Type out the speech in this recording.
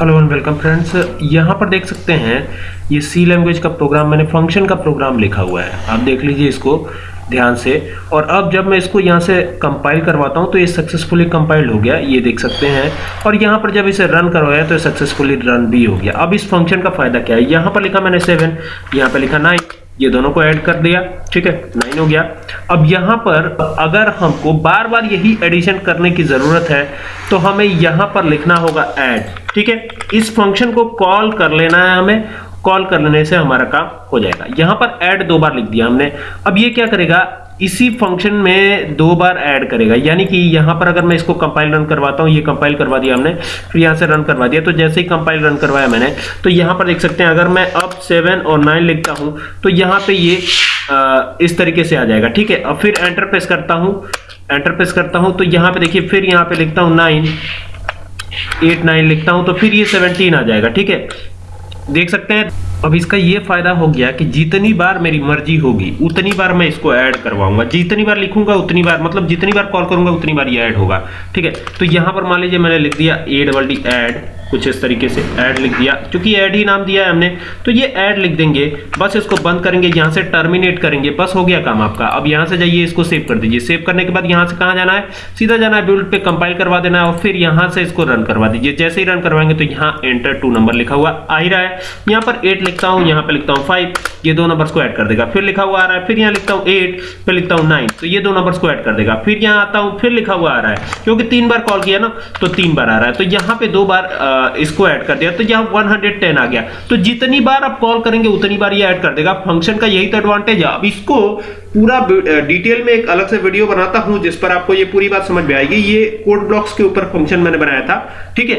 Hello and welcome friends यहाँ पर देख सकते हैं, ये सी लैंग्वेज का प्रोग्राम मैंने फ़ंक्शन का प्रोग्राम लिखा हुआ है। आप देख लीजिए इसको ध्यान से। और अब जब मैं इसको यहाँ से कंपाइल करवाता हूँ तो ये सक्सेसफुली कंपाइल्ड हो गया, ये देख सकते हैं। और यहाँ पर जब इसे रन करवाया तो सक्सेसफुली रन भी हो गया। अब इस फ़ंक्शन का फ़ायदा क्या है? यहाँ पर लिखा मैंने सेवन यहाँ पर लिखा नाइन ये दोनों को ऐड कर दिया, ठीक है? नाइन हो गया। अब यहाँ पर अगर हमको बार बार यही एडिशन करने की ज़रूरत है तो हमें यहाँ पर लिखना होगा ऐड ठीक है? इस फ़ंक्शन को कॉल कर लेना है हमें। कॉल कर लेने से हमारा काम हो जाएगा। यहाँ पर ऐड दो बार लिख दिया हमने। अब ये क्या करेगा? इसी फ़ंक्शन में दो बार ऐड करेगा। यानी कि यहाँ पर अगर मैं इसको कंपाइल रन करवाता हूँ ये कंपाइल करवा दिया हमने फिर यहाँ से रन करवा दिया। तो जैसे ही कंपाइल रन करवाया मैंने तो यहाँ पर देख सकते हैं अगर मैं अब सेवन और नाइन लिखता हूँ तो यहाँ पे ये आ, इस तरीके से आ जाएगा। ठीक है? अब फिर एंटर प्रेस करता हूँ। एंटर प्रेस करता हूँ तो यहाँ पे देखिए फिर यहाँ पे लिखता हूँ नाइन एट नाइन लिखता हूँ तो फिर ये सेवनटीन आ जाएगा। ठीक है? देख सकते हैं? अब इसका ये फ़ायदा हो गया कि जितनी बार मेरी मर्ज़ी होगी, उतनी बार मैं इसको ऐड करवाऊँगा। जितनी बार लिखूँगा, उतनी बार मतलब जितनी बार कॉल करूँगा, उतनी बार ये ऐड होगा। ठीक है? तो यहाँ पर मान लीजिए मैंने लिख दिया ए डबल डी ऐड कुछ इस तरीके से ऐड लिख दिया। क्योंकि ऐड ही नाम दिया है हमने तो ये ऐड लिख देंगे, बस इसको बंद करेंगे, यहाँ से टर्मिनेट करेंगे, बस हो गया काम आपका। अब यहाँ से जाइए, इसको सेव कर दीजिए। सेव करने के बाद यहाँ से कहाँ जाना है? सीधा जाना है बिल्ड पे कंपाइल करवा देना है और फिर यहाँ से इसको रन करवा दीजिए। जैसे ही रन करवाएँगे तो यहाँ एंटर टू नंबर लिखा हुआ आ ही रहा है। यहाँ पर एट लिखता हूँ, यहाँ पर लिखता हूँ फाइव ये दो नंबर्स को ऐड कर देगा। फिर लिखा हुआ आ रहा है, फिर यहाँ लिखता हूँ एट फिर लिखता हूँ नाइन तो ये दो नंबर्स को ऐड कर देगा। फिर यहाँ आता हूँ, फिर लिखा हुआ आ रहा है। क्योंकि तीन बार कॉल किया ना तो तीन बार आ रहा है। तो यहाँ पे दो बार इसको ऐड कर दिया। तो यहाँ 110 आ गया। तो जितनी बार आप कॉल करेंगे, उतनी बार ये ऐड कर देगा। फ़ंक्शन का यही तो एडवांटेज है। अब इसको पूरा डिटेल में एक अलग से वीडियो बनाता हूँ, जिस पर आपको ये पूरी बात समझ में आएगी। ये कोड ब्लॉक्स के ऊपर फ़ंक्शन मैंने बनाया था। ठीक है?